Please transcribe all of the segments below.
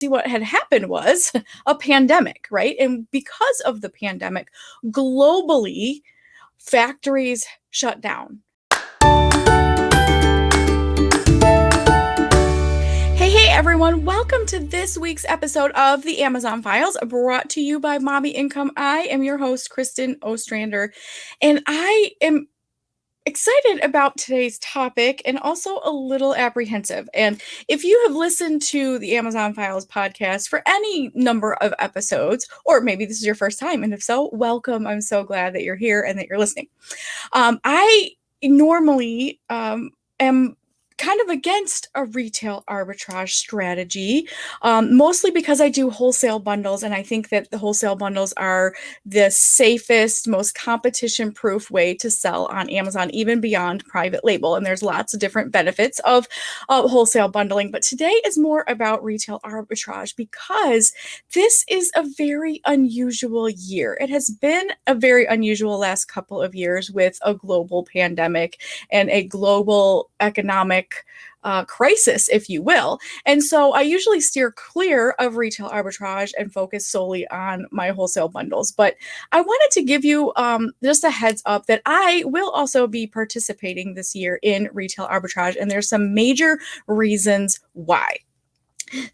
see what had happened was a pandemic, right? And because of the pandemic, globally, factories shut down. Hey, hey, everyone. Welcome to this week's episode of the Amazon Files, brought to you by Mommy Income. I am your host, Kristen Ostrander, and I am excited about today's topic and also a little apprehensive. And if you have listened to the Amazon Files podcast for any number of episodes, or maybe this is your first time, and if so, welcome. I'm so glad that you're here and that you're listening. Um, I normally um, am kind of against a retail arbitrage strategy, um, mostly because I do wholesale bundles. And I think that the wholesale bundles are the safest, most competition proof way to sell on Amazon, even beyond private label. And there's lots of different benefits of uh, wholesale bundling. But today is more about retail arbitrage because this is a very unusual year. It has been a very unusual last couple of years with a global pandemic and a global economic uh, crisis, if you will. And so I usually steer clear of retail arbitrage and focus solely on my wholesale bundles. But I wanted to give you um, just a heads up that I will also be participating this year in retail arbitrage. And there's some major reasons why.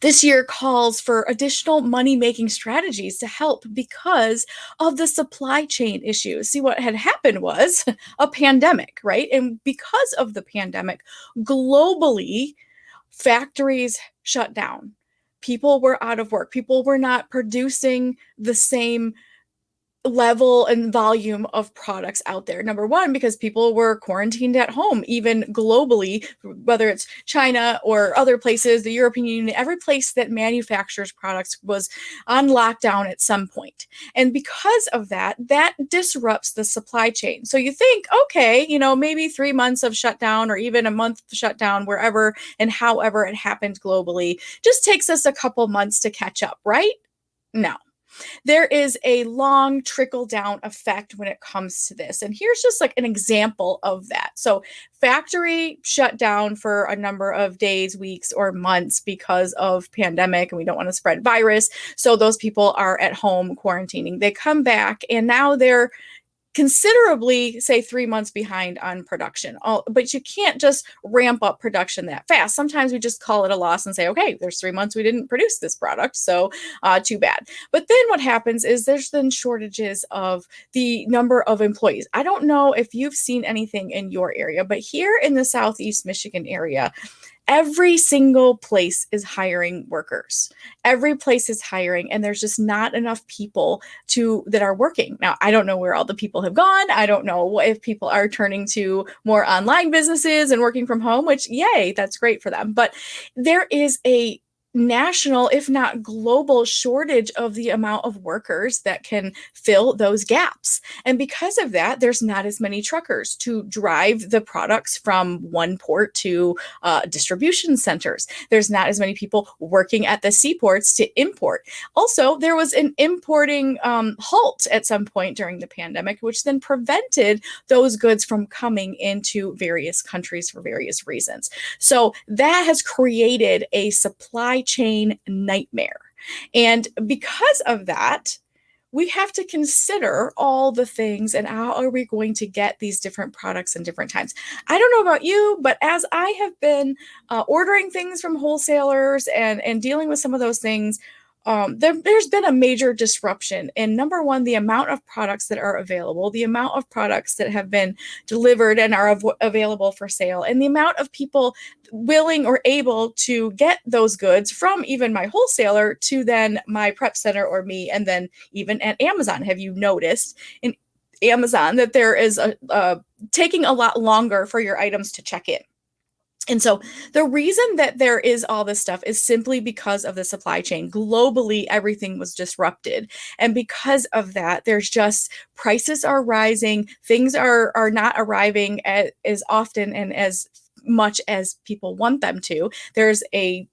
This year calls for additional money making strategies to help because of the supply chain issues. See, what had happened was a pandemic, right? And because of the pandemic, globally, factories shut down. People were out of work. People were not producing the same level and volume of products out there. Number one, because people were quarantined at home, even globally, whether it's China or other places, the European Union, every place that manufactures products was on lockdown at some point. And because of that, that disrupts the supply chain. So you think, okay, you know, maybe three months of shutdown or even a month shutdown, wherever and however it happened globally, just takes us a couple months to catch up, right? No there is a long trickle down effect when it comes to this. And here's just like an example of that. So, factory shut down for a number of days, weeks, or months because of pandemic and we don't want to spread virus. So, those people are at home quarantining. They come back and now they're considerably say three months behind on production. All, but you can't just ramp up production that fast. Sometimes we just call it a loss and say okay there's three months we didn't produce this product so uh, too bad. But then what happens is there's then shortages of the number of employees. I don't know if you've seen anything in your area but here in the southeast michigan area every single place is hiring workers. Every place is hiring and there's just not enough people to that are working. Now i don't know where all the people have gone. I don't know if people are turning to more online businesses and working from home which yay that's great for them. But there is a national, if not global, shortage of the amount of workers that can fill those gaps. And because of that, there's not as many truckers to drive the products from one port to uh, distribution centers. There's not as many people working at the seaports to import. Also, there was an importing um, halt at some point during the pandemic, which then prevented those goods from coming into various countries for various reasons. So that has created a supply chain nightmare. And because of that, we have to consider all the things and how are we going to get these different products in different times. I don't know about you, but as I have been uh, ordering things from wholesalers and, and dealing with some of those things, um, there, has been a major disruption in number one, the amount of products that are available, the amount of products that have been delivered and are av- available for sale, and the amount of people willing or able to get those goods from even my wholesaler to then my prep center or me, and then even at Amazon. Have you noticed in Amazon that there is a, a taking a lot longer for your items to check in? And so the reason that there is all this stuff is simply because of the supply chain. Globally, everything was disrupted. And because of that, there's just prices are rising, things are are not arriving at, as often and as much as people want them to. There's a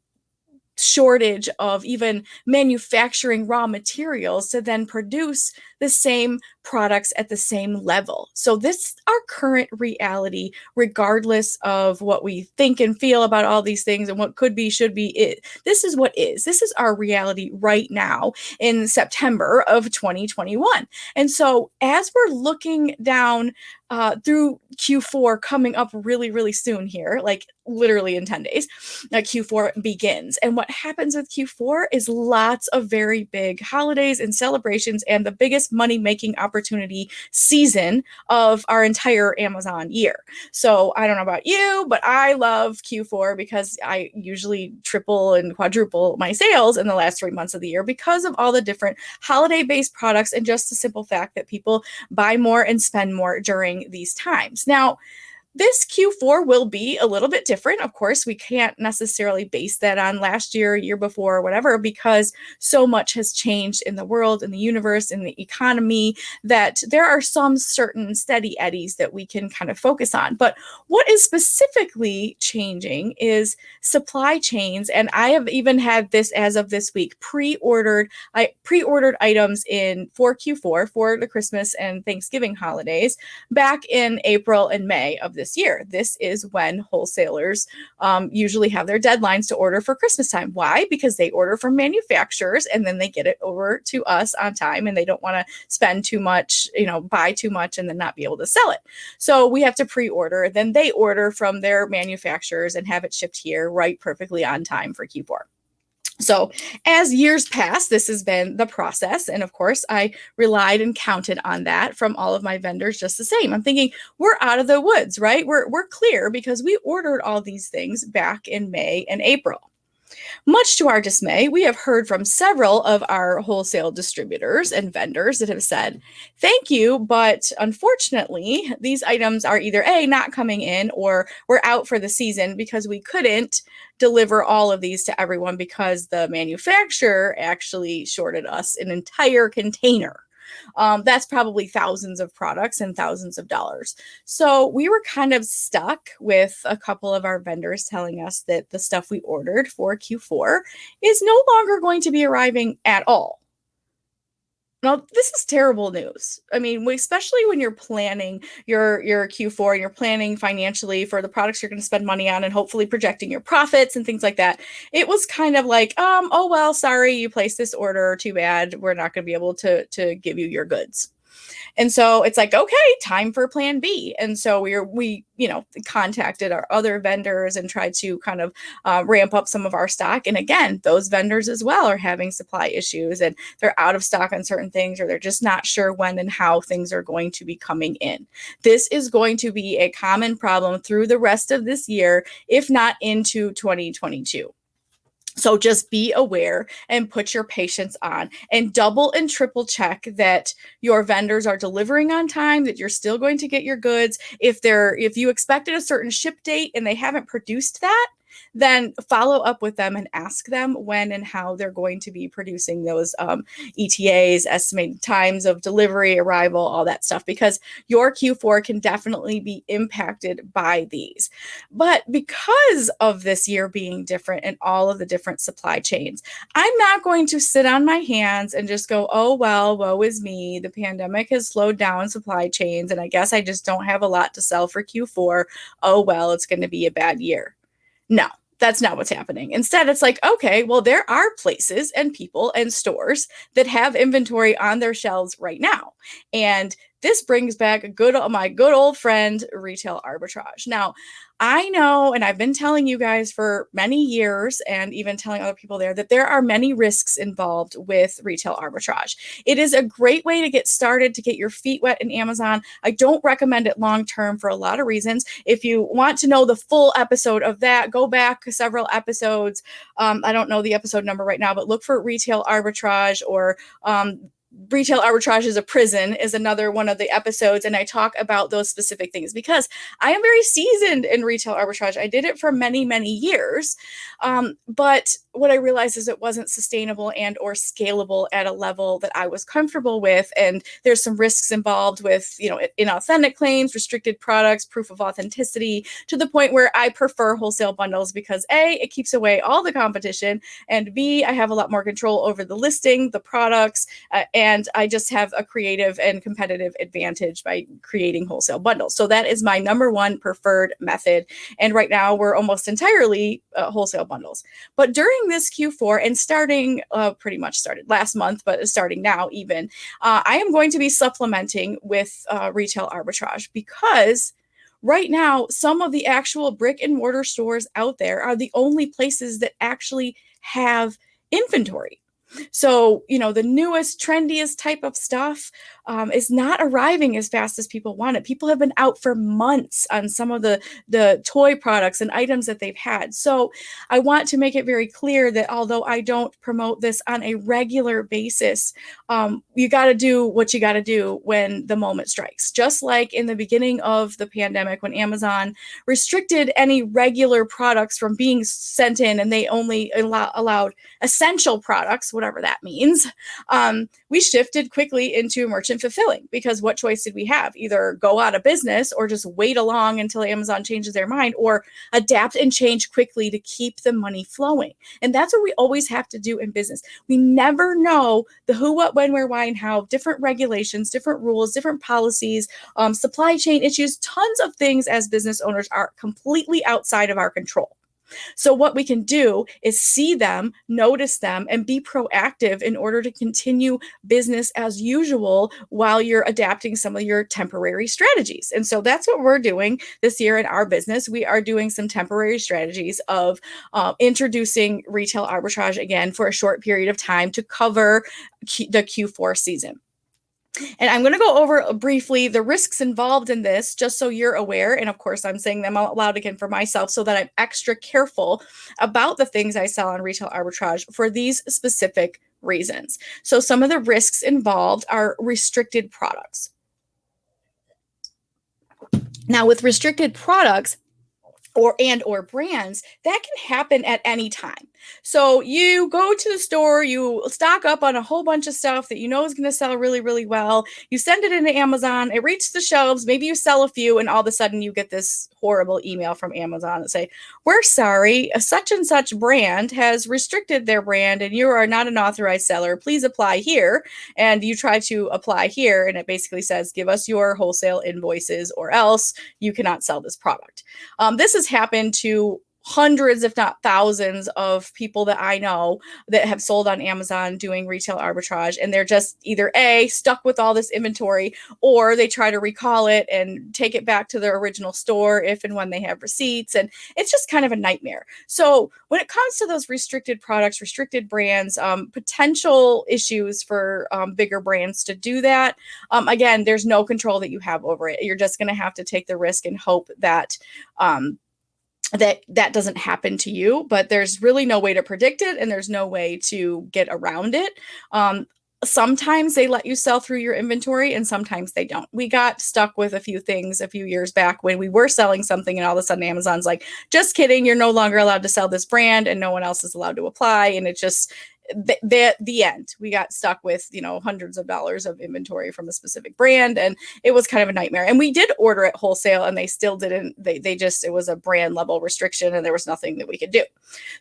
shortage of even manufacturing raw materials to then produce the same products at the same level. So this is our current reality, regardless of what we think and feel about all these things and what could be, should be. It. This is what is. This is our reality right now in September of 2021. And so as we're looking down uh, through Q4 coming up really, really soon here, like literally in 10 days, uh, Q4 begins. And what happens with Q4 is lots of very big holidays and celebrations and the biggest money making opportunity season of our entire Amazon year. So I don't know about you, but I love Q4 because I usually triple and quadruple my sales in the last three months of the year because of all the different holiday based products and just the simple fact that people buy more and spend more during these times. Now, this Q4 will be a little bit different. Of course, we can't necessarily base that on last year, year before, whatever, because so much has changed in the world, in the universe, in the economy that there are some certain steady eddies that we can kind of focus on. But what is specifically changing is supply chains. And I have even had this as of this week pre-ordered, I pre-ordered items in for Q4 for the Christmas and Thanksgiving holidays back in April and May of this this year. This is when wholesalers um, usually have their deadlines to order for Christmas time. Why? Because they order from manufacturers and then they get it over to us on time and they don't want to spend too much, you know, buy too much and then not be able to sell it. So we have to pre order. Then they order from their manufacturers and have it shipped here right perfectly on time for Q4. So, as years pass, this has been the process. And of course, I relied and counted on that from all of my vendors just the same. I'm thinking, we're out of the woods, right? We're, we're clear because we ordered all these things back in May and April. Much to our dismay, we have heard from several of our wholesale distributors and vendors that have said, Thank you, but unfortunately, these items are either A, not coming in, or we're out for the season because we couldn't deliver all of these to everyone because the manufacturer actually shorted us an entire container um, that's probably thousands of products and thousands of dollars. So we were kind of stuck with a couple of our vendors telling us that the stuff we ordered for Q4 is no longer going to be arriving at all. Now, this is terrible news. I mean, especially when you're planning your your Q4 and you're planning financially for the products you're going to spend money on and hopefully projecting your profits and things like that. It was kind of like, um, oh well, sorry, you placed this order, too bad. We're not going to be able to to give you your goods. And so it's like, okay, time for plan B. And so we are, we, you know, contacted our other vendors and tried to kind of uh, ramp up some of our stock. And again, those vendors as well are having supply issues and they're out of stock on certain things or they're just not sure when and how things are going to be coming in. This is going to be a common problem through the rest of this year, if not into 2022. So just be aware and put your patience on and double and triple check that your vendors are delivering on time, that you're still going to get your goods. If they're if you expected a certain ship date and they haven't produced that, then follow up with them and ask them when and how they're going to be producing those um, ETAs, estimated times of delivery, arrival, all that stuff, because your Q4 can definitely be impacted by these. But because of this year being different and all of the different supply chains, I'm not going to sit on my hands and just go, oh, well, woe is me. The pandemic has slowed down supply chains, and I guess I just don't have a lot to sell for Q4. Oh, well, it's going to be a bad year. No, that's not what's happening. Instead, it's like, okay, well, there are places and people and stores that have inventory on their shelves right now. And this brings back a good my good old friend retail arbitrage. Now, I know and I've been telling you guys for many years and even telling other people there that there are many risks involved with retail arbitrage. It is a great way to get started to get your feet wet in Amazon. I don't recommend it long term for a lot of reasons. If you want to know the full episode of that, go back several episodes. Um, I don't know the episode number right now, but look for retail arbitrage or um, retail arbitrage is a prison is another one of the episodes and i talk about those specific things because i am very seasoned in retail arbitrage. I did it for many many years um, but what i realized is it wasn't sustainable and or scalable at a level that i was comfortable with and there's some risks involved with you know inauthentic claims restricted products proof of authenticity to the point where i prefer wholesale bundles because a it keeps away all the competition and b i have a lot more control over the listing the products uh, and I just have a creative and competitive advantage by creating wholesale bundles. So that is my number one preferred method. And right now we're almost entirely uh, wholesale bundles. But during this Q4 and starting uh, pretty much started last month, but starting now even, uh, I am going to be supplementing with uh, retail arbitrage because right now, some of the actual brick and mortar stores out there are the only places that actually have inventory. So, you know, the newest, trendiest type of stuff um, is not arriving as fast as people want it. People have been out for months on some of the, the toy products and items that they've had. So, I want to make it very clear that although I don't promote this on a regular basis, um, you got to do what you got to do when the moment strikes. Just like in the beginning of the pandemic, when Amazon restricted any regular products from being sent in and they only allow, allowed essential products, whatever that means, um, we shifted quickly into fulfilling because what choice did we have? Either go out of business or just wait along until Amazon changes their mind or adapt and change quickly to keep the money flowing. And that's what we always have to do in business. We never know the who, what, when, where, why, and how, different regulations, different rules, different policies, um, supply chain issues, tons of things as business owners are completely outside of our control. So, what we can do is see them, notice them, and be proactive in order to continue business as usual while you're adapting some of your temporary strategies. And so, that's what we're doing this year in our business. We are doing some temporary strategies of uh, introducing retail arbitrage again for a short period of time to cover Q- the Q4 season. And I'm going to go over briefly the risks involved in this, just so you're aware. And of course, I'm saying them out loud again for myself so that I'm extra careful about the things I sell on retail arbitrage for these specific reasons. So, some of the risks involved are restricted products. Now, with restricted products, or and or brands that can happen at any time. So you go to the store you stock up on a whole bunch of stuff that you know is going to sell really really well. You send it into amazon it reaches the shelves maybe you sell a few and all of a sudden you get this horrible email from amazon that say we're sorry such and such brand has restricted their brand and you are not an authorized seller. Please apply here. And you try to apply here and it basically says give us your wholesale invoices or else you cannot sell this product. Um, this is has happened to hundreds, if not thousands, of people that I know that have sold on Amazon doing retail arbitrage. And they're just either A, stuck with all this inventory, or they try to recall it and take it back to their original store if and when they have receipts. And it's just kind of a nightmare. So, when it comes to those restricted products, restricted brands, um, potential issues for um, bigger brands to do that, um, again, there's no control that you have over it. You're just going to have to take the risk and hope that um, that that doesn't happen to you but there's really no way to predict it and there's no way to get around it um, sometimes they let you sell through your inventory and sometimes they don't. We got stuck with a few things a few years back when we were selling something and all of a sudden Amazon's like, just kidding, you're no longer allowed to sell this brand and no one else is allowed to apply. And it just the, the, the end. We got stuck with you know hundreds of dollars of inventory from a specific brand and it was kind of a nightmare. And we did order it wholesale and they still didn't they, they just it was a brand level restriction and there was nothing that we could do.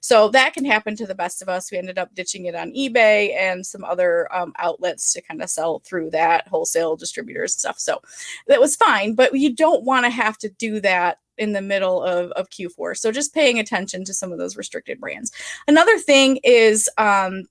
So that can happen to the best of us. We ended up ditching it on ebay and some other um, outlets to kind of sell through that wholesale distributors and stuff. So that was fine but you don't want to have to do that in the middle of, of Q4. So just paying attention to some of those restricted brands. Another thing is um,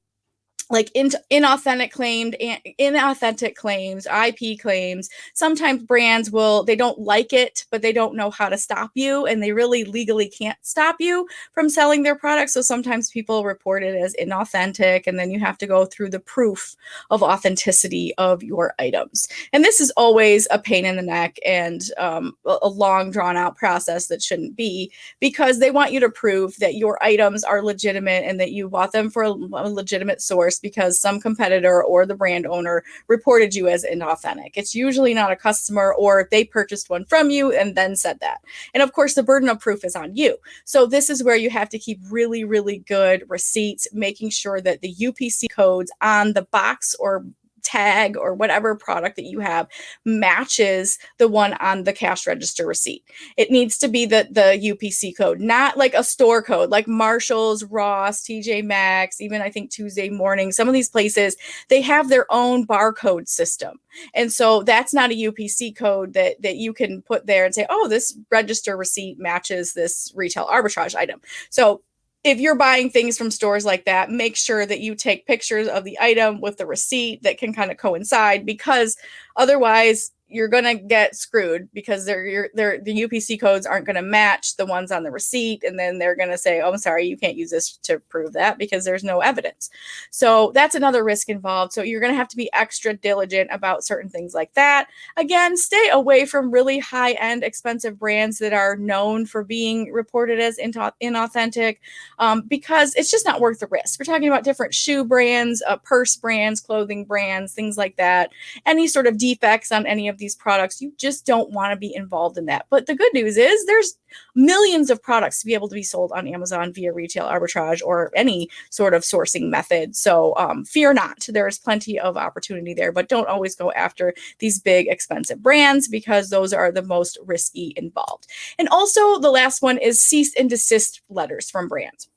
like in, inauthentic claimed inauthentic claims ip claims. Sometimes brands will they don't like it but they don't know how to stop you and they really legally can't stop you from selling their products so sometimes people report it as inauthentic and then you have to go through the proof of authenticity of your items. And this is always a pain in the neck and um, a long drawn out process that shouldn't be because they want you to prove that your items are legitimate and that you bought them for a legitimate source because some competitor or the brand owner reported you as inauthentic. It's usually not a customer or they purchased one from you and then said that. And of course, the burden of proof is on you. So this is where you have to keep really, really good receipts, making sure that the UPC codes on the box or tag or whatever product that you have matches the one on the cash register receipt. It needs to be the, the UPC code, not like a store code like Marshall's, Ross, TJ Maxx, even I think Tuesday morning. Some of these places, they have their own barcode system. And so that's not a UPC code that, that you can put there and say, oh, this register receipt matches this retail arbitrage item. So if you're buying things from stores like that, make sure that you take pictures of the item with the receipt that can kind of coincide because otherwise you're going to get screwed because they're, they're, the UPC codes aren't going to match the ones on the receipt. And then they're going to say, oh, I'm sorry, you can't use this to prove that because there's no evidence. So that's another risk involved. So you're going to have to be extra diligent about certain things like that. Again, stay away from really high end, expensive brands that are known for being reported as inauthentic um, because it's just not worth the risk. We're talking about different shoe brands, uh, purse brands, clothing brands, things like that. Any sort of defects on any of these products, you just don't want to be involved in that. But the good news is there's millions of products to be able to be sold on Amazon via retail arbitrage or any sort of sourcing method. So um, fear not, there's plenty of opportunity there, but don't always go after these big expensive brands because those are the most risky involved. And also the last one is cease and desist letters from brands.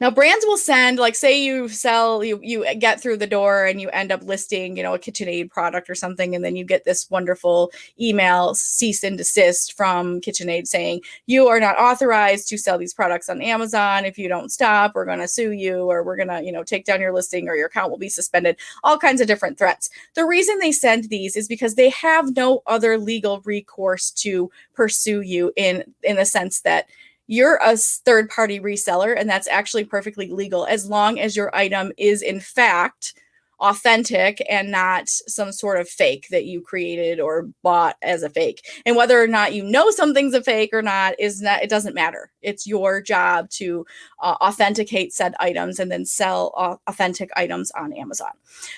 Now brands will send like say you sell you you get through the door and you end up listing, you know, a KitchenAid product or something and then you get this wonderful email cease and desist from KitchenAid saying you are not authorized to sell these products on Amazon. If you don't stop, we're going to sue you or we're going to, you know, take down your listing or your account will be suspended. All kinds of different threats. The reason they send these is because they have no other legal recourse to pursue you in in the sense that you're a third party reseller and that's actually perfectly legal as long as your item is in fact authentic and not some sort of fake that you created or bought as a fake. And whether or not you know something's a fake or not is not it doesn't matter. It's your job to uh, authenticate said items and then sell uh, authentic items on Amazon.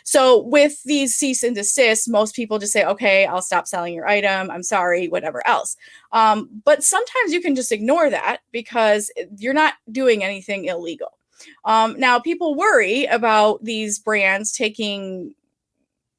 So with these cease and desist, most people just say, "Okay, I'll stop selling your item. I'm sorry, whatever else." Um, but sometimes you can just ignore that because you're not doing anything illegal. Um, now, people worry about these brands taking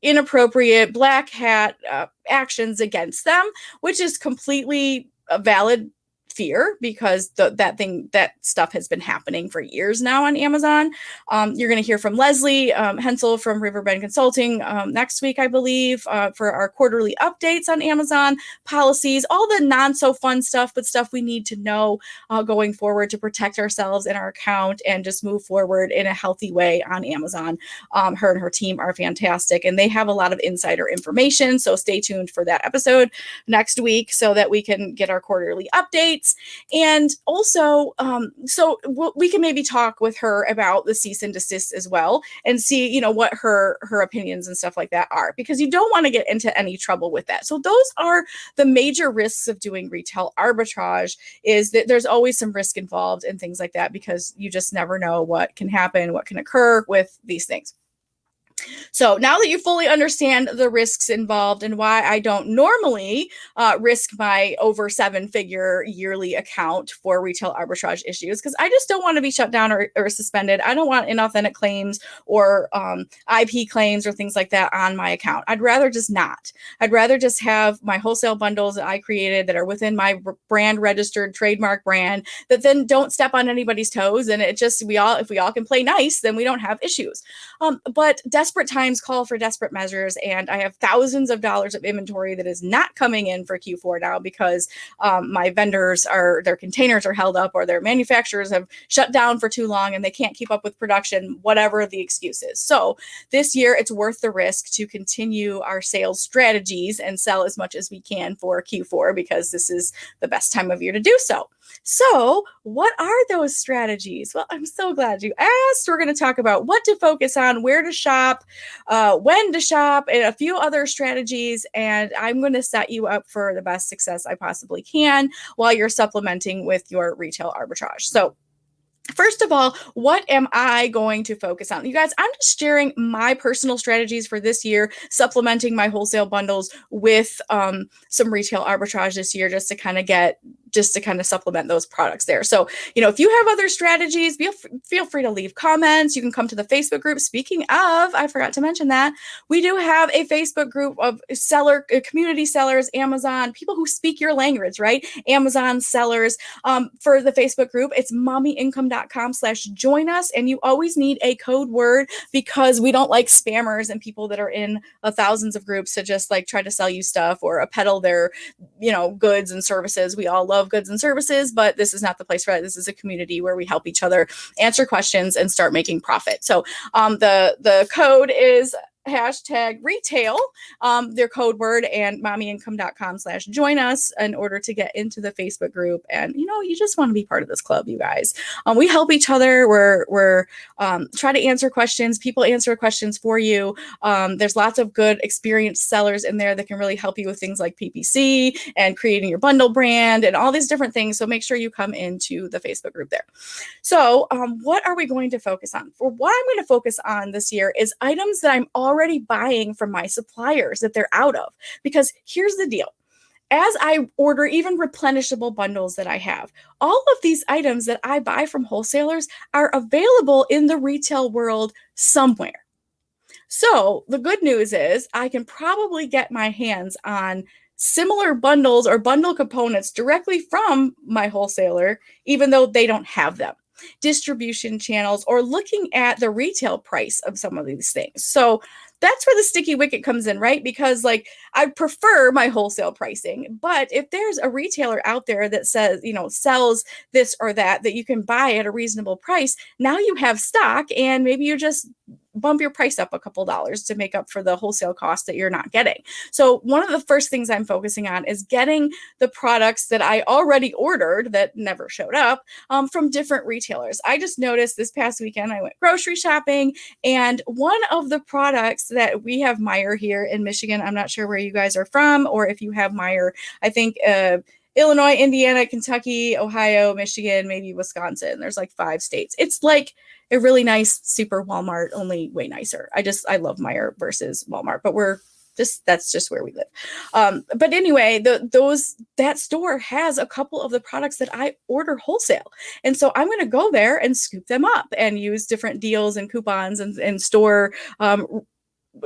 inappropriate black hat uh, actions against them, which is completely a valid fear because the, that thing that stuff has been happening for years now on Amazon. Um, you're going to hear from Leslie um, Hensel from Riverbend Consulting um, next week, I believe, uh, for our quarterly updates on Amazon policies, all the non so fun stuff, but stuff we need to know uh, going forward to protect ourselves and our account and just move forward in a healthy way on Amazon. Um, her and her team are fantastic and they have a lot of insider information. So stay tuned for that episode next week so that we can get our quarterly updates and also, um, so we can maybe talk with her about the cease and desist as well and see, you know, what her her opinions and stuff like that are because you don't want to get into any trouble with that. So those are the major risks of doing retail arbitrage is that there's always some risk involved and things like that because you just never know what can happen, what can occur with these things. So now that you fully understand the risks involved and why I don't normally uh, risk my over seven figure yearly account for retail arbitrage issues, because I just don't want to be shut down or, or, suspended. I don't want inauthentic claims or um, IP claims or things like that on my account. I'd rather just not. I'd rather just have my wholesale bundles that I created that are within my brand registered trademark brand that then don't step on anybody's toes. And it just, we all, if we all can play nice, then we don't have issues. Um, but desperate times call for desperate measures. And I have thousands of dollars of inventory that is not coming in for Q4 now because um, my vendors are, their containers are held up or their manufacturers have shut down for too long and they can't keep up with production, whatever the excuse is. So this year, it's worth the risk to continue our sales strategies and sell as much as we can for Q4 because this is the best time of year to do so. So, what are those strategies? Well, I'm so glad you asked. We're going to talk about what to focus on, where to shop, uh, when to shop, and a few other strategies. And I'm going to set you up for the best success I possibly can while you're supplementing with your retail arbitrage. So, First of all, what am I going to focus on? You guys, I'm just sharing my personal strategies for this year, supplementing my wholesale bundles with um, some retail arbitrage this year just to kind of get just to kind of supplement those products there. So, you know, if you have other strategies, feel, feel free to leave comments. You can come to the Facebook group. Speaking of, I forgot to mention that we do have a Facebook group of seller, uh, community sellers, Amazon, people who speak your language, right? Amazon sellers um, for the Facebook group. It's mommyincome.com slash join us. And you always need a code word because we don't like spammers and people that are in uh, thousands of groups to just like try to sell you stuff or a peddle their, you know, goods and services. We all love goods and services, but this is not the place for that. This is a community where we help each other answer questions and start making profit. So um, the the code is hashtag retail, um, their code word, and mommyincome.com slash join us in order to get into the Facebook group. And you know, you just want to be part of this club, you guys. Um, we help each other. We're we're um, try to answer questions. People answer questions for you. Um, there's lots of good experienced sellers in there that can really help you with things like PPC and creating your bundle brand and all these different things. So make sure you come into the Facebook group there. So, um, what are we going to focus on? For what I'm going to focus on this year is items that I'm already already buying from my suppliers that they're out of. Because here's the deal as I order even replenishable bundles that I have, all of these items that I buy from wholesalers are available in the retail world somewhere. So the good news is I can probably get my hands on similar bundles or bundle components directly from my wholesaler, even though they don't have them distribution channels or looking at the retail price of some of these things. So that's where the sticky wicket comes in, right? Because like I prefer my wholesale pricing, but if there's a retailer out there that says, you know, sells this or that that you can buy at a reasonable price, now you have stock and maybe you're just bump your price up a couple dollars to make up for the wholesale cost that you're not getting. So one of the first things I'm focusing on is getting the products that I already ordered that never showed up um, from different retailers. I just noticed this past weekend I went grocery shopping and one of the products that we have Meijer here in Michigan, I'm not sure where you guys are from or if you have Meijer, I think uh, Illinois, Indiana, Kentucky, Ohio, Michigan, maybe Wisconsin. There's like five states. It's like a really nice super Walmart, only way nicer. I just I love Meijer versus Walmart, but we're just that's just where we live. Um, but anyway, the those that store has a couple of the products that I order wholesale, and so I'm going to go there and scoop them up and use different deals and coupons and, and store um,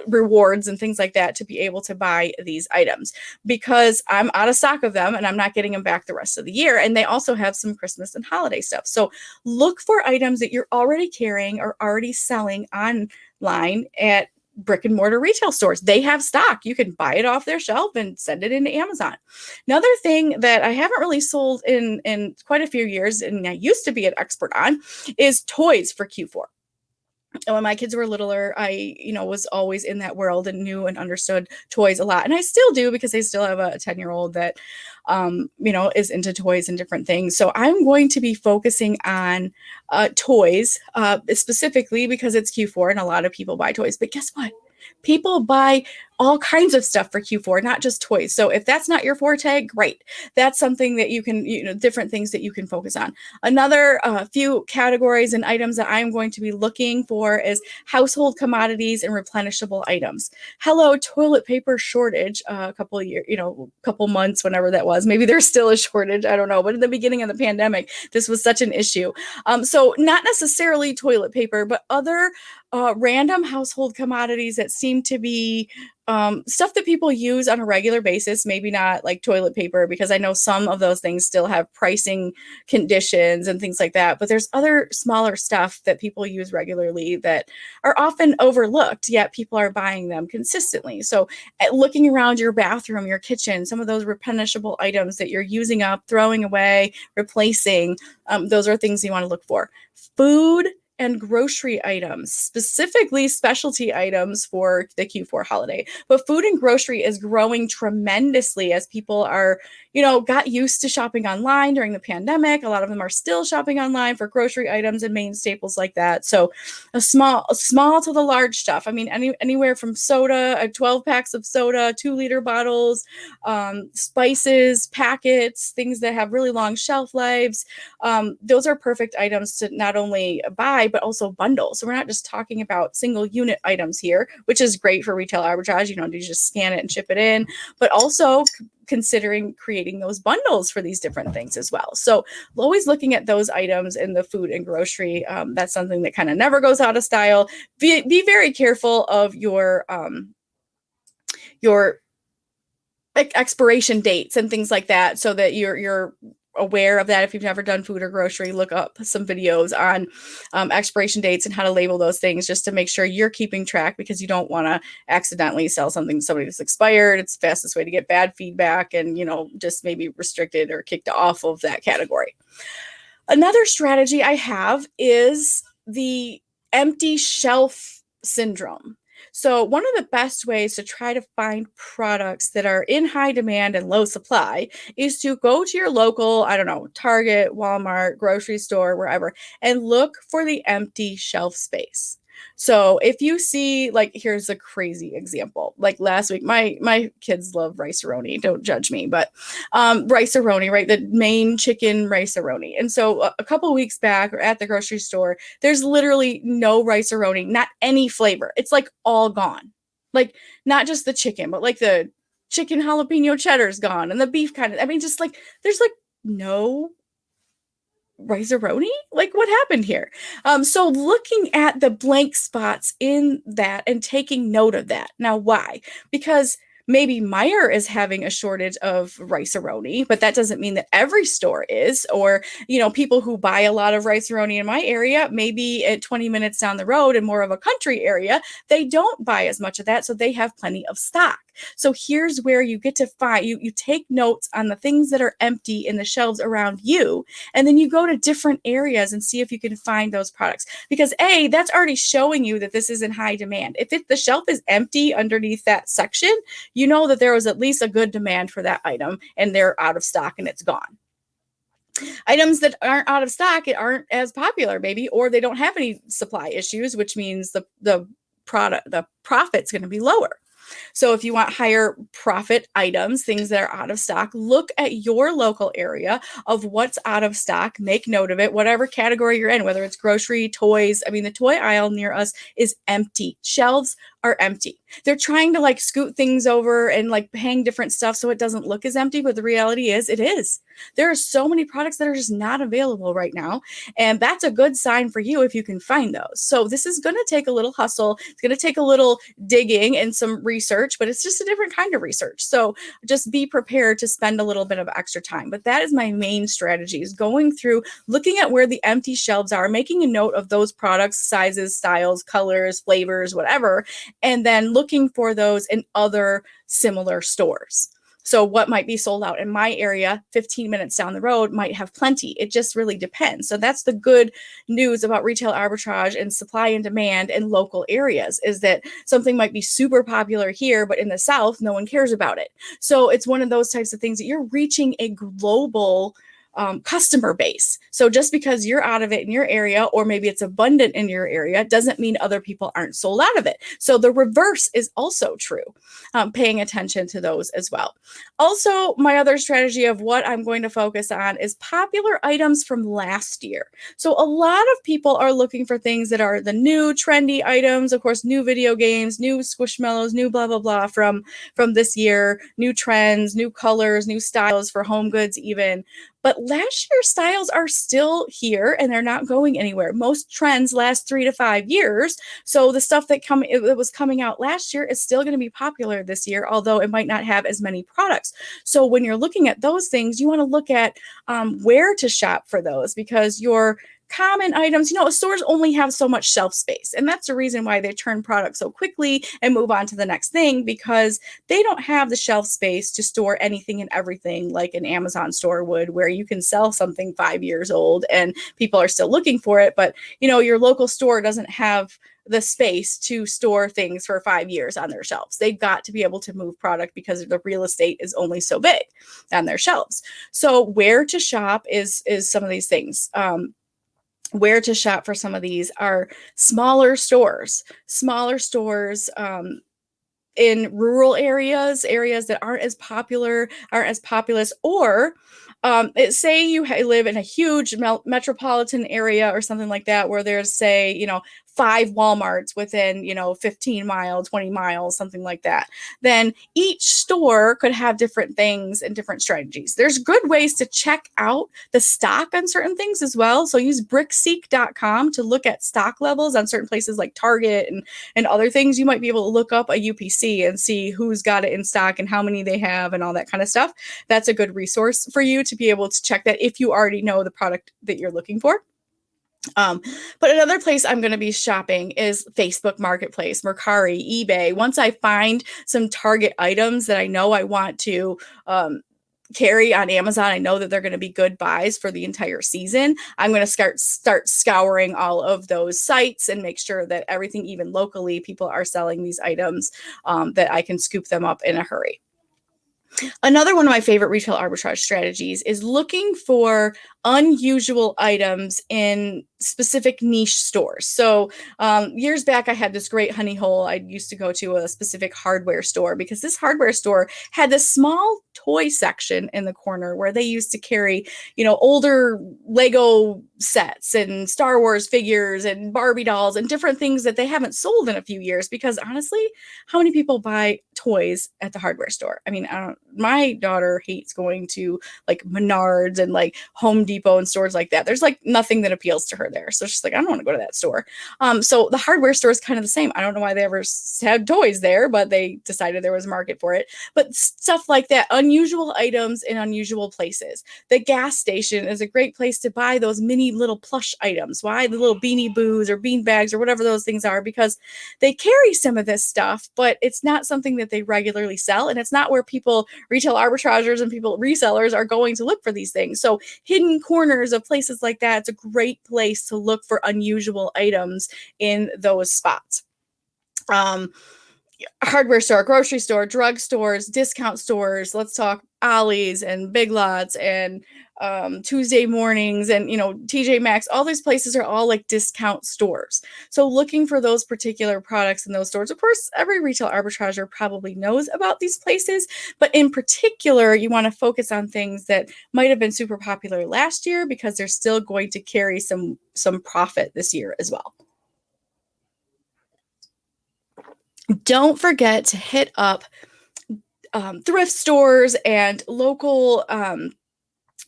rewards and things like that to be able to buy these items because I'm out of stock of them and I'm not getting them back the rest of the year. And they also have some Christmas and holiday stuff. So look for items that you're already carrying or already selling online at brick and mortar retail stores. They have stock. You can buy it off their shelf and send it into Amazon. Another thing that I haven't really sold in in quite a few years and I used to be an expert on is toys for Q4 when my kids were littler i you know was always in that world and knew and understood toys a lot. And i still do because i still have a 10 year old that um, you know is into toys and different things. So i'm going to be focusing on uh, toys uh, specifically because it's q4 and a lot of people buy toys. But guess what? People buy all kinds of stuff for Q4, not just toys. So if that's not your forte, great. That's something that you can, you know, different things that you can focus on. Another uh, few categories and items that I'm going to be looking for is household commodities and replenishable items. Hello, toilet paper shortage uh, a couple of years, you know, couple months, whenever that was. Maybe there's still a shortage. I don't know. But in the beginning of the pandemic, this was such an issue. Um, so not necessarily toilet paper, but other uh, random household commodities that seem to be um, stuff that people use on a regular basis, maybe not like toilet paper, because I know some of those things still have pricing conditions and things like that. But there's other smaller stuff that people use regularly that are often overlooked, yet people are buying them consistently. So, eh, looking around your bathroom, your kitchen, some of those replenishable items that you're using up, throwing away, replacing, um, those are things you want to look for. Food and grocery items, specifically specialty items for the Q4 holiday. But food and grocery is growing tremendously as people are, you know, got used to shopping online during the pandemic. A lot of them are still shopping online for grocery items and main staples like that. So, a small, a small to the large stuff. I mean, any anywhere from soda, uh, 12 packs of soda, two liter bottles, um, spices, packets, things that have really long shelf lives. Um, those are perfect items to not only buy but also bundle. So we're not just talking about single unit items here, which is great for retail arbitrage. You know, you just scan it and ship it in, but also considering creating those bundles for these different things as well. So always looking at those items in the food and grocery. Um, that's something that kind of never goes out of style. Be, be very careful of your um, your expiration dates and things like that so that you're you're aware of that. If you've never done food or grocery look up some videos on um, expiration dates and how to label those things just to make sure you're keeping track because you don't want to accidentally sell something to somebody that's expired. It's the fastest way to get bad feedback and you know just maybe restricted or kicked off of that category. Another strategy i have is the empty shelf syndrome so, one of the best ways to try to find products that are in high demand and low supply is to go to your local, I don't know, Target, Walmart, grocery store, wherever, and look for the empty shelf space. So if you see, like, here's a crazy example. Like last week, my my kids love Rice-A-Roni. Don't judge me, but um, Rice-A-Roni, right? The main chicken Rice-A-Roni. And so a, a couple weeks back, or at the grocery store, there's literally no Rice-A-Roni, not any flavor. It's like all gone. Like not just the chicken, but like the chicken jalapeno cheddar's gone, and the beef kind of. I mean, just like there's like no Rice-A-Roni? Like what happened here? Um, so looking at the blank spots in that and taking note of that. Now, why? Because maybe Meijer is having a shortage of Rice-A-Roni, but that doesn't mean that every store is. Or, you know, people who buy a lot of Rice-A-Roni in my area, maybe at 20 minutes down the road in more of a country area, they don't buy as much of that. So they have plenty of stock. So here's where you get to find you you take notes on the things that are empty in the shelves around you and then you go to different areas and see if you can find those products. Because a that's already showing you that this is in high demand. If it, the shelf is empty underneath that section, you know that there was at least a good demand for that item and they're out of stock and it's gone. Items that aren't out of stock it aren't as popular maybe or they don't have any supply issues which means the the product the profit's going to be lower so if you want higher profit items, things that are out of stock, look at your local area of what's out of stock, make note of it, whatever category you're in, whether it's grocery, toys. I mean, the toy aisle near us is empty. Shelves are empty. They're trying to like scoot things over and like hang different stuff so it doesn't look as empty, but the reality is it is. There are so many products that are just not available right now, and that's a good sign for you if you can find those. So this is going to take a little hustle. It's going to take a little digging and some research, but it's just a different kind of research. So just be prepared to spend a little bit of extra time. But that is my main strategy is going through looking at where the empty shelves are, making a note of those products, sizes, styles, colors, flavors, whatever, and then looking for those in other similar stores. So, what might be sold out in my area 15 minutes down the road might have plenty. It just really depends. So, that's the good news about retail arbitrage and supply and demand in local areas is that something might be super popular here, but in the South, no one cares about it. So, it's one of those types of things that you're reaching a global um, customer base. So just because you're out of it in your area, or maybe it's abundant in your area, doesn't mean other people aren't sold out of it. So the reverse is also true, um, paying attention to those as well. Also, my other strategy of what I'm going to focus on is popular items from last year. So a lot of people are looking for things that are the new trendy items, of course, new video games, new squishmallows, new blah, blah, blah from, from this year, new trends, new colors, new styles for home goods even. But last year's styles are still here and they're not going anywhere. Most trends last three to five years. So the stuff that come it was coming out last year is still going to be popular this year, although it might not have as many products. So when you're looking at those things, you want to look at um, where to shop for those because your common items, you know, stores only have so much shelf space. And that's the reason why they turn products so quickly and move on to the next thing because they don't have the shelf space to store anything and everything like an Amazon store would, where you can sell something five years old and people are still looking for it. But, you know, your local store doesn't have the space to store things for five years on their shelves. They've got to be able to move product because the real estate is only so big on their shelves. So where to shop is is some of these things. Um, where to shop for some of these are smaller stores, smaller stores um, in rural areas, areas that aren't as popular, aren't as populous, or um, it, say you live in a huge metropolitan area or something like that, where there's say you know five Walmarts within, you know, 15 miles, 20 miles, something like that, then each store could have different things and different strategies. There's good ways to check out the stock on certain things as well. So use brickseek.com to look at stock levels on certain places like Target and, and other things. You might be able to look up a UPC and see who's got it in stock and how many they have and all that kind of stuff. That's a good resource for you to be able to check that if you already know the product that you're looking for. Um, but another place I'm going to be shopping is Facebook Marketplace, Mercari, eBay. Once I find some target items that I know I want to um, carry on Amazon, I know that they're going to be good buys for the entire season. I'm going to start start scouring all of those sites and make sure that everything, even locally, people are selling these items um, that I can scoop them up in a hurry. Another one of my favorite retail arbitrage strategies is looking for unusual items in specific niche stores. So um, years back, I had this great honey hole. I used to go to a specific hardware store because this hardware store had this small toy section in the corner where they used to carry, you know, older Lego sets and Star Wars figures and Barbie dolls and different things that they haven't sold in a few years. Because honestly, how many people buy toys at the hardware store? I mean, I don't. My daughter hates going to like Menards and like Home Depot and stores like that. There's like nothing that appeals to her there. So she's like, I don't want to go to that store. Um, so the hardware store is kind of the same. I don't know why they ever had toys there, but they decided there was a market for it. But stuff like that, unusual items in unusual places. The gas station is a great place to buy those mini little plush items. Why the little beanie boos or bean bags or whatever those things are? Because they carry some of this stuff, but it's not something that they regularly sell. And it's not where people, retail arbitragers and people, resellers are going to look for these things. So hidden corners of places like that, it's a great place to look for unusual items in those spots. Um, hardware store, grocery store, drug stores, discount stores. Let's talk Ollie's and Big Lots and um, Tuesday mornings and you know TJ Maxx. All these places are all like discount stores. So looking for those particular products in those stores. Of course, every retail arbitrager probably knows about these places, but in particular, you want to focus on things that might have been super popular last year because they're still going to carry some some profit this year as well. Don't forget to hit up um, thrift stores and local, um,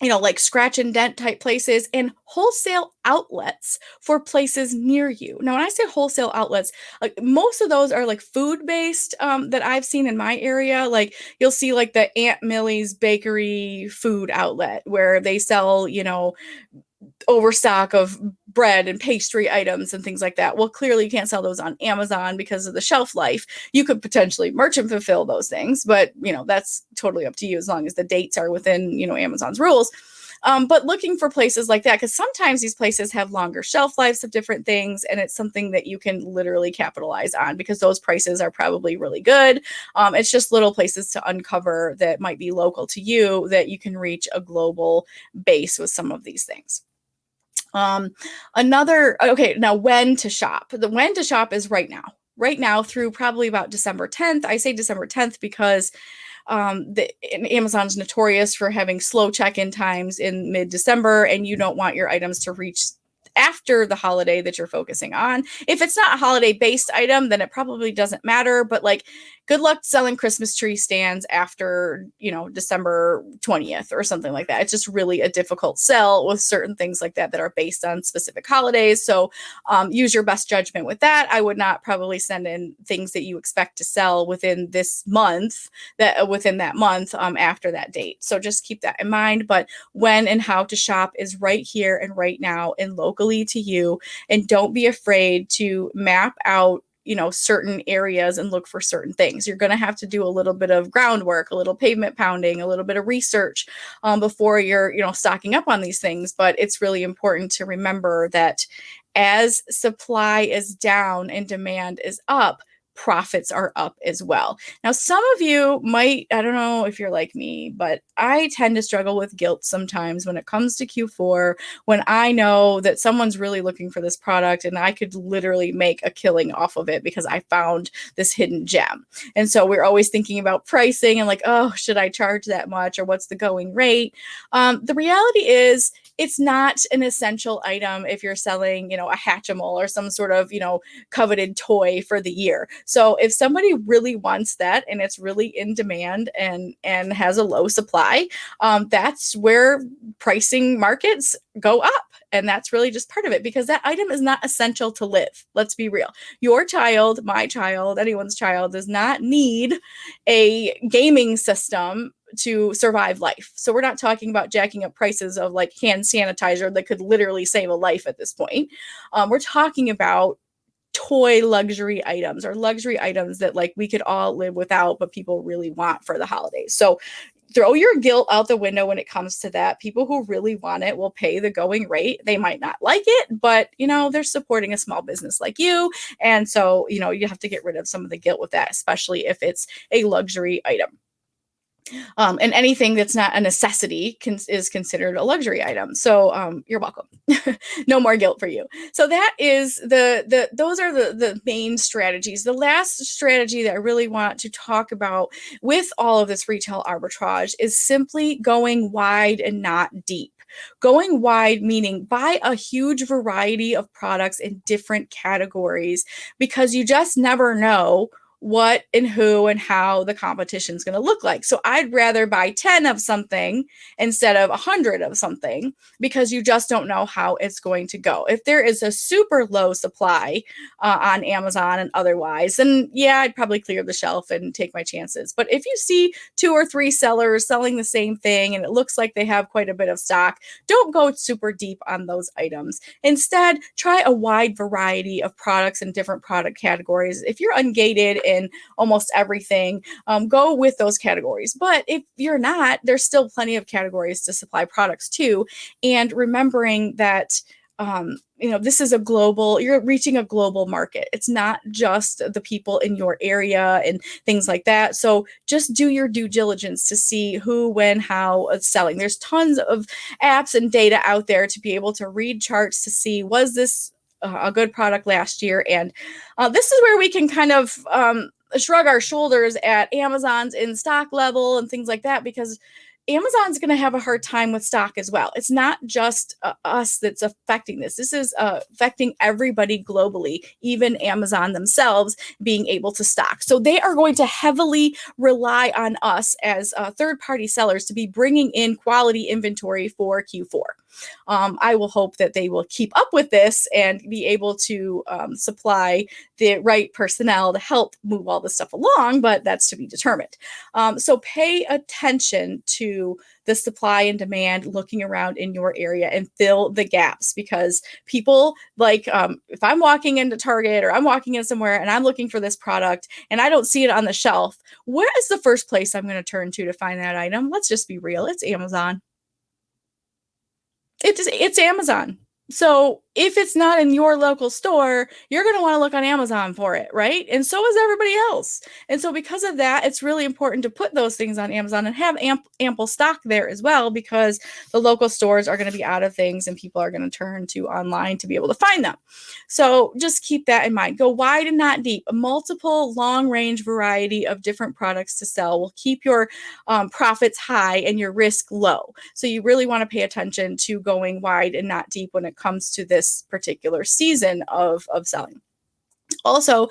you know, like scratch and dent type places and wholesale outlets for places near you. Now, when I say wholesale outlets, like most of those are like food based um, that I've seen in my area. Like you'll see like the Aunt Millie's Bakery food outlet where they sell, you know, overstock of bread and pastry items and things like that. Well, clearly you can't sell those on Amazon because of the shelf life. You could potentially merchant fulfill those things, but you know, that's totally up to you as long as the dates are within, you know, Amazon's rules. Um, but looking for places like that, because sometimes these places have longer shelf lives of different things, and it's something that you can literally capitalize on because those prices are probably really good. Um, it's just little places to uncover that might be local to you that you can reach a global base with some of these things. Um, another, okay, now when to shop. The when to shop is right now, right now through probably about December 10th. I say December 10th because um, the Amazon's notorious for having slow check-in times in mid-December, and you don't want your items to reach after the holiday that you're focusing on. If it's not a holiday based item, then it probably doesn't matter. But like good luck selling Christmas tree stands after, you know, December 20th or something like that. It's just really a difficult sell with certain things like that that are based on specific holidays. So um, use your best judgment with that. I would not probably send in things that you expect to sell within this month, that uh, within that month um, after that date. So just keep that in mind. But when and how to shop is right here and right now and locally to you. And don't be afraid to map out you know certain areas and look for certain things you're going to have to do a little bit of groundwork a little pavement pounding a little bit of research um, before you're you know stocking up on these things but it's really important to remember that as supply is down and demand is up profits are up as well. Now, some of you might, I don't know if you're like me, but I tend to struggle with guilt sometimes when it comes to Q4, when I know that someone's really looking for this product and I could literally make a killing off of it because I found this hidden gem. And so we're always thinking about pricing and like, oh, should I charge that much or what's the going rate? Um, the reality is, it's not an essential item if you're selling, you know, a Hatchimal or some sort of, you know, coveted toy for the year. So if somebody really wants that and it's really in demand and and has a low supply, um, that's where pricing markets go up. And that's really just part of it because that item is not essential to live. Let's be real. Your child, my child, anyone's child does not need a gaming system to survive life. So we're not talking about jacking up prices of like hand sanitizer that could literally save a life at this point. Um, we're talking about toy luxury items or luxury items that like we could all live without but people really want for the holidays. So throw your guilt out the window when it comes to that. People who really want it will pay the going rate. They might not like it, but you know, they're supporting a small business like you. And so, you know, you have to get rid of some of the guilt with that, especially if it's a luxury item. Um, and anything that's not a necessity can, is considered a luxury item. So um, you're welcome. no more guilt for you. So that is the the those are the the main strategies. The last strategy that I really want to talk about with all of this retail arbitrage is simply going wide and not deep. Going wide meaning buy a huge variety of products in different categories because you just never know what and who and how the competition is going to look like. So I'd rather buy 10 of something instead of 100 of something because you just don't know how it's going to go. If there is a super low supply uh, on Amazon and otherwise, then yeah, I'd probably clear the shelf and take my chances. But if you see two or three sellers selling the same thing and it looks like they have quite a bit of stock, don't go super deep on those items. Instead, try a wide variety of products and different product categories. If you're ungated in almost everything, um, go with those categories. But if you're not, there's still plenty of categories to supply products to. And remembering that um, you know, this is a global, you're reaching a global market. It's not just the people in your area and things like that. So just do your due diligence to see who, when, how it's selling. There's tons of apps and data out there to be able to read charts to see was this a good product last year. And uh, this is where we can kind of um, shrug our shoulders at Amazon's in stock level and things like that because Amazon's going to have a hard time with stock as well. It's not just uh, us that's affecting this. This is uh, affecting everybody globally, even Amazon themselves being able to stock. So they are going to heavily rely on us as uh, third party sellers to be bringing in quality inventory for Q4 um, I will hope that they will keep up with this and be able to um, supply the right personnel to help move all this stuff along, but that's to be determined. Um, so pay attention to the supply and demand looking around in your area and fill the gaps because people like um, if i'm walking into target or i'm walking in somewhere and i'm looking for this product and i don't see it on the shelf where is the first place i'm going to turn to to find that item let's just be real it's amazon it's it's Amazon. So if it's not in your local store, you're going to want to look on Amazon for it, right? And so is everybody else. And so because of that, it's really important to put those things on Amazon and have amp- ample stock there as well because the local stores are going to be out of things and people are going to turn to online to be able to find them. So just keep that in mind. Go wide and not deep. A multiple long range variety of different products to sell will keep your um, profits high and your risk low. So you really want to pay attention to going wide and not deep when it comes to this this particular season of of selling. Also,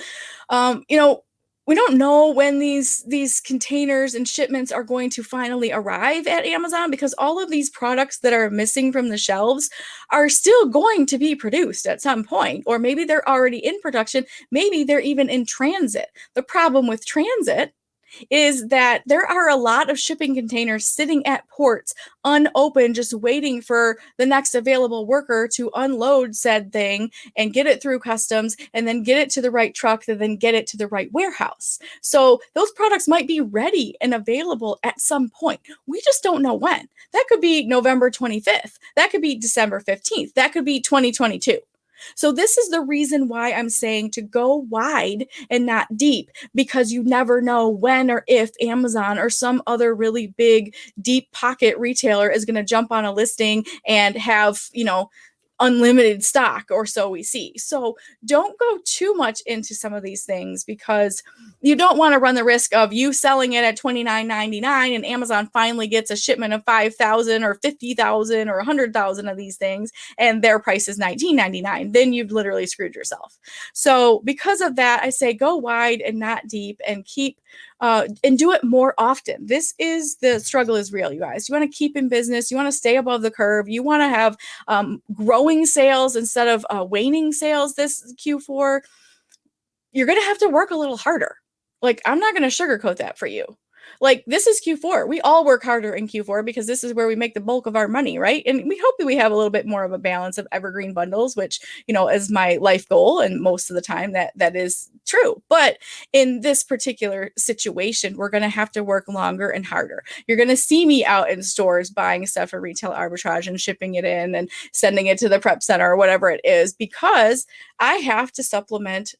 um, you know, we don't know when these these containers and shipments are going to finally arrive at Amazon because all of these products that are missing from the shelves are still going to be produced at some point or maybe they're already in production maybe they're even in transit the problem with transit is that there are a lot of shipping containers sitting at ports unopened, just waiting for the next available worker to unload said thing and get it through customs and then get it to the right truck and then get it to the right warehouse. So those products might be ready and available at some point. We just don't know when. That could be November 25th. That could be December 15th. That could be 2022. So, this is the reason why I'm saying to go wide and not deep because you never know when or if Amazon or some other really big, deep pocket retailer is going to jump on a listing and have, you know, unlimited stock or so we see. So don't go too much into some of these things because you don't want to run the risk of you selling it at $29.99 and Amazon finally gets a shipment of 5,000 or 50,000 or 100,000 of these things and their price is $19.99. Then you've literally screwed yourself. So because of that, I say go wide and not deep and keep uh, and do it more often. This is the struggle is real, you guys. You want to keep in business, you want to stay above the curve, you want to have um, growing sales instead of uh, waning sales this Q4. You're going to have to work a little harder. Like, I'm not going to sugarcoat that for you. Like this is Q4. We all work harder in Q4 because this is where we make the bulk of our money, right? And we hope that we have a little bit more of a balance of evergreen bundles, which, you know, is my life goal and most of the time that that is true. But in this particular situation, we're going to have to work longer and harder. You're going to see me out in stores buying stuff for retail arbitrage and shipping it in and sending it to the prep center or whatever it is because I have to supplement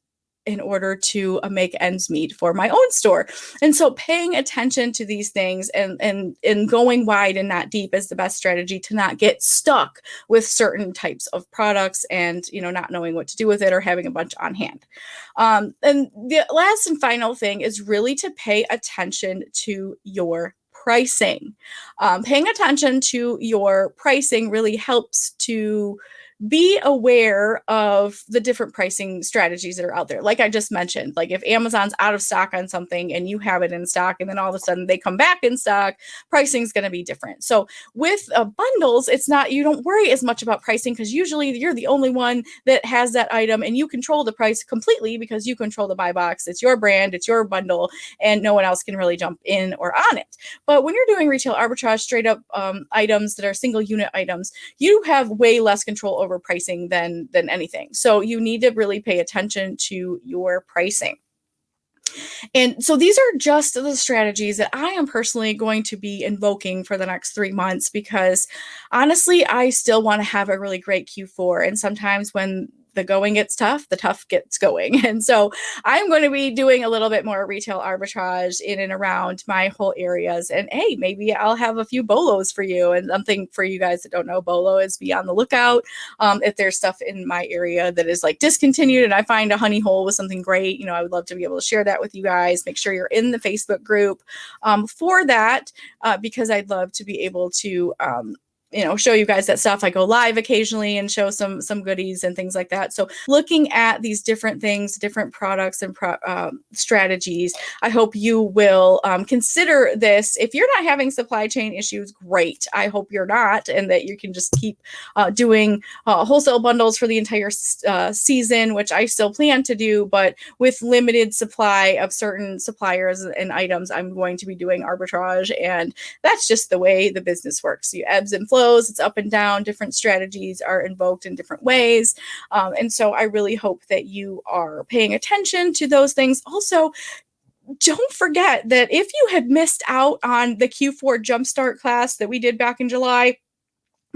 in order to uh, make ends meet for my own store. And so paying attention to these things and and and going wide and not deep is the best strategy to not get stuck with certain types of products and you know not knowing what to do with it or having a bunch on hand. Um, and the last and final thing is really to pay attention to your pricing. Um, paying attention to your pricing really helps to be aware of the different pricing strategies that are out there. Like I just mentioned, like if Amazon's out of stock on something and you have it in stock, and then all of a sudden they come back in stock, pricing is going to be different. So with uh, bundles, it's not, you don't worry as much about pricing because usually you're the only one that has that item and you control the price completely because you control the buy box. It's your brand, it's your bundle, and no one else can really jump in or on it. But when you're doing retail arbitrage, straight up um, items that are single unit items, you have way less control over pricing than than anything. So you need to really pay attention to your pricing. And so these are just the strategies that I am personally going to be invoking for the next three months because honestly, I still want to have a really great Q4. And sometimes when the going gets tough, the tough gets going. And so I'm going to be doing a little bit more retail arbitrage in and around my whole areas. And hey, maybe I'll have a few bolos for you. And something for you guys that don't know, bolo is be on the lookout. Um, if there's stuff in my area that is like discontinued and I find a honey hole with something great, you know, I would love to be able to share that with you guys. Make sure you're in the Facebook group um, for that uh, because I'd love to be able to um, you know show you guys that stuff. I go live occasionally and show some some goodies and things like that. So looking at these different things different products and pro, um, strategies i hope you will um, consider this. If you're not having supply chain issues great. I hope you're not and that you can just keep uh, doing uh, wholesale bundles for the entire uh, season which i still plan to do but with limited supply of certain suppliers and items i'm going to be doing arbitrage and that's just the way the business works. You ebbs and flows it's up and down, different strategies are invoked in different ways. Um, and so I really hope that you are paying attention to those things. Also, don't forget that if you had missed out on the Q4 Jumpstart class that we did back in July,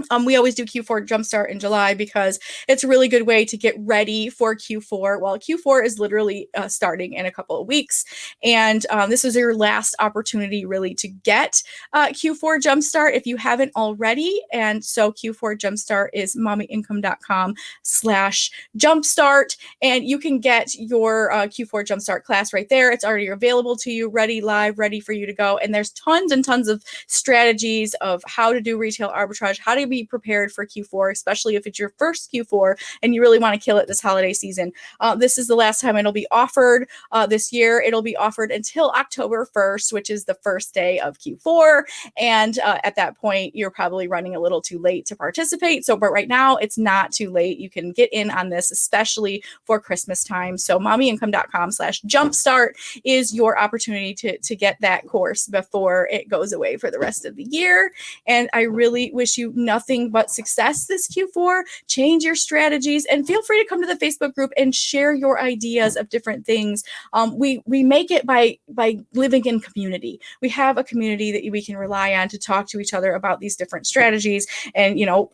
um, we always do Q4 Jumpstart in July because it's a really good way to get ready for Q4. Well, Q4 is literally uh, starting in a couple of weeks. And um, this is your last opportunity really to get uh, Q4 Jumpstart if you haven't already. And so Q4 Jumpstart is mommyincome.com slash jumpstart. And you can get your uh, Q4 Jumpstart class right there. It's already available to you, ready, live, ready for you to go. And there's tons and tons of strategies of how to do retail arbitrage, how to be prepared for Q4, especially if it's your first Q4 and you really want to kill it this holiday season. Uh, this is the last time it'll be offered uh, this year. It'll be offered until October 1st, which is the first day of Q4. And uh, at that point, you're probably running a little too late to participate. So, but right now, it's not too late. You can get in on this, especially for Christmas time. So, mommyincome.com slash jumpstart is your opportunity to, to get that course before it goes away for the rest of the year. And I really wish you nothing nothing but success this Q4. Change your strategies and feel free to come to the Facebook group and share your ideas of different things. Um, we we make it by by living in community. We have a community that we can rely on to talk to each other about these different strategies and you know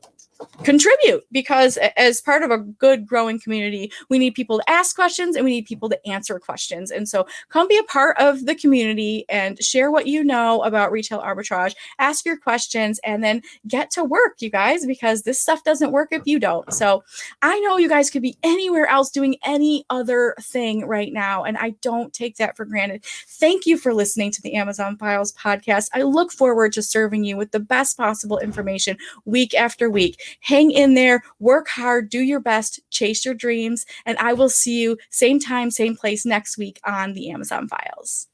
contribute because as part of a good growing community we need people to ask questions and we need people to answer questions. And so come be a part of the community and share what you know about retail arbitrage ask your questions and then get to work you guys because this stuff doesn't work if you don't. So i know you guys could be anywhere else doing any other thing right now and i don't take that for granted. Thank you for listening to the amazon files podcast. I look forward to serving you with the best possible information week after week hang in there, work hard, do your best, chase your dreams, and I will see you same time, same place next week on the Amazon Files.